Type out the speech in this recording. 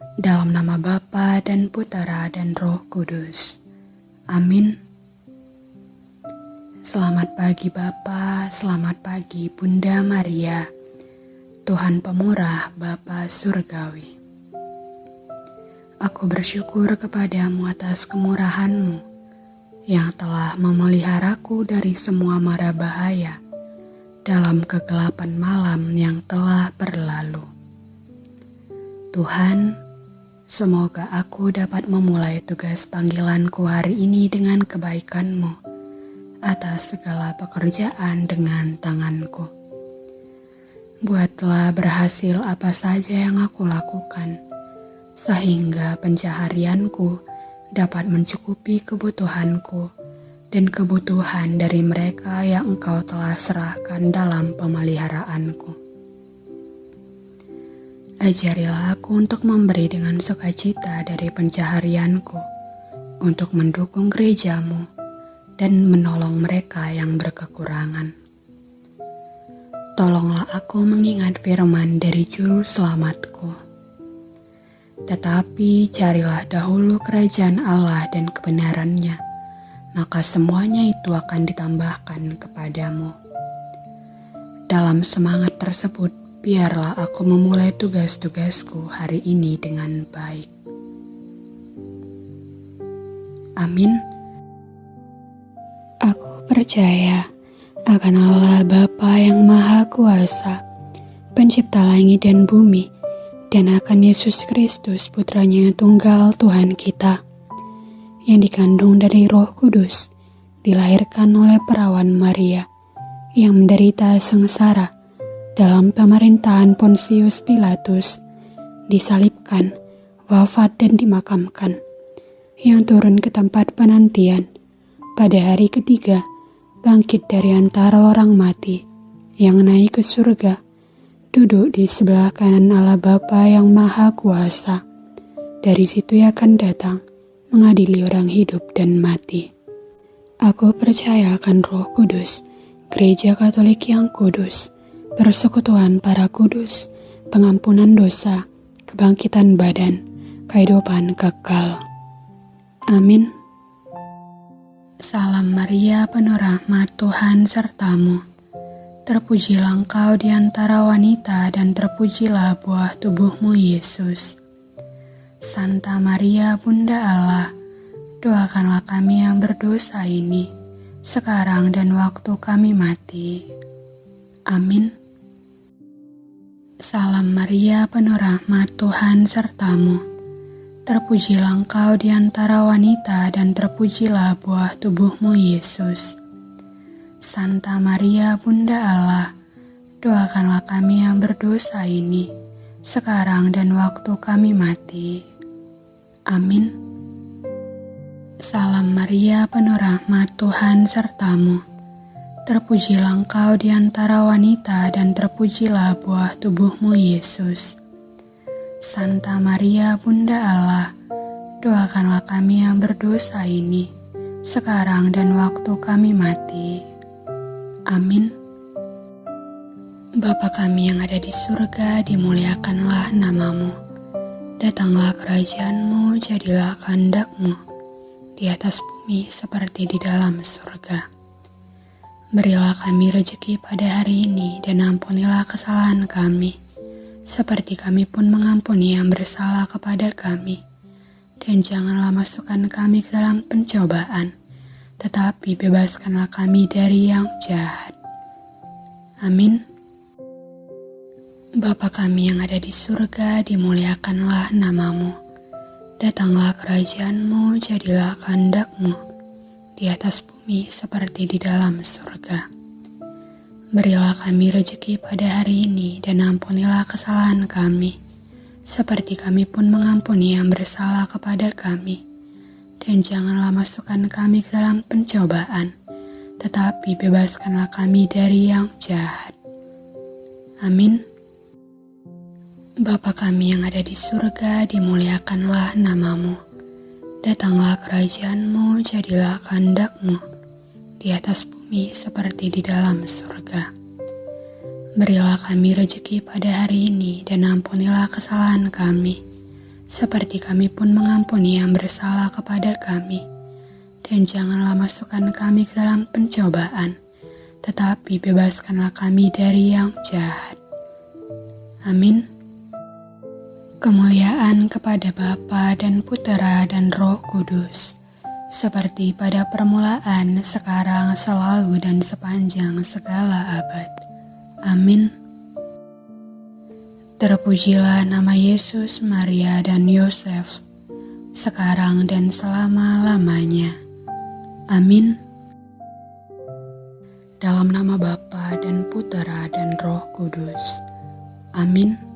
Dalam nama Bapa dan Putera dan Roh Kudus. Amin. Selamat pagi Bapa, selamat pagi Bunda Maria, Tuhan Pemurah Bapa Surgawi. Aku bersyukur kepadamu atas kemurahanmu yang telah memeliharaku dari semua mara bahaya dalam kegelapan malam yang telah berlalu. Tuhan, Semoga aku dapat memulai tugas panggilanku hari ini dengan kebaikanmu atas segala pekerjaan dengan tanganku. Buatlah berhasil apa saja yang aku lakukan, sehingga pencaharianku dapat mencukupi kebutuhanku dan kebutuhan dari mereka yang engkau telah serahkan dalam pemeliharaanku. Ajarilah aku untuk memberi dengan sukacita dari pencaharianku, untuk mendukung gerejamu, dan menolong mereka yang berkekurangan. Tolonglah aku mengingat firman dari juru selamatku. Tetapi carilah dahulu kerajaan Allah dan kebenarannya, maka semuanya itu akan ditambahkan kepadamu. Dalam semangat tersebut, biarlah aku memulai tugas-tugasku hari ini dengan baik. Amin. Aku percaya akan Allah Bapa yang Maha Kuasa, pencipta langit dan bumi, dan akan Yesus Kristus putranya yang tunggal Tuhan kita, yang dikandung dari roh kudus, dilahirkan oleh perawan Maria, yang menderita sengsara, dalam pemerintahan Pontius Pilatus, disalibkan, wafat dan dimakamkan, yang turun ke tempat penantian, pada hari ketiga, bangkit dari antara orang mati, yang naik ke surga, duduk di sebelah kanan Allah Bapa yang Maha Kuasa. Dari situ ia akan datang, mengadili orang hidup dan mati. Aku percaya akan roh kudus, gereja katolik yang kudus, persekutuan para kudus, pengampunan dosa, kebangkitan badan, kehidupan kekal. Amin. Salam Maria, penuh rahmat Tuhan sertamu. Terpujilah engkau di antara wanita dan terpujilah buah tubuhmu Yesus. Santa Maria, Bunda Allah, doakanlah kami yang berdosa ini, sekarang dan waktu kami mati. Amin. Salam Maria, penuh rahmat Tuhan sertamu. Terpujilah engkau di antara wanita dan terpujilah buah tubuhmu Yesus. Santa Maria, Bunda Allah, doakanlah kami yang berdosa ini, sekarang dan waktu kami mati. Amin. Salam Maria, penuh rahmat Tuhan sertamu Terpujilah engkau di antara wanita dan terpujilah buah tubuhmu Yesus. Santa Maria Bunda Allah, doakanlah kami yang berdosa ini, sekarang dan waktu kami mati. Amin. Bapa kami yang ada di surga, dimuliakanlah namamu. Datanglah kerajaanmu, jadilah kehendakmu, di atas bumi seperti di dalam surga. Berilah kami rejeki pada hari ini dan ampunilah kesalahan kami, seperti kami pun mengampuni yang bersalah kepada kami. Dan janganlah masukkan kami ke dalam pencobaan, tetapi bebaskanlah kami dari yang jahat. Amin. Bapa kami yang ada di surga, dimuliakanlah namamu. Datanglah kerajaanmu, jadilah kehendakmu di atas bumi seperti di dalam surga. Berilah kami rejeki pada hari ini dan ampunilah kesalahan kami, seperti kami pun mengampuni yang bersalah kepada kami. Dan janganlah masukkan kami ke dalam pencobaan, tetapi bebaskanlah kami dari yang jahat. Amin. Bapa kami yang ada di surga, dimuliakanlah namamu Datanglah kerajaanmu, jadilah kehendakmu di atas bumi seperti di dalam surga. Berilah kami rejeki pada hari ini dan ampunilah kesalahan kami, seperti kami pun mengampuni yang bersalah kepada kami. Dan janganlah masukkan kami ke dalam pencobaan, tetapi bebaskanlah kami dari yang jahat. Amin. Kemuliaan kepada Bapa dan Putera dan Roh Kudus, seperti pada permulaan, sekarang, selalu, dan sepanjang segala abad. Amin. Terpujilah nama Yesus, Maria, dan Yosef, sekarang dan selama-lamanya. Amin. Dalam nama Bapa dan Putera dan Roh Kudus. Amin.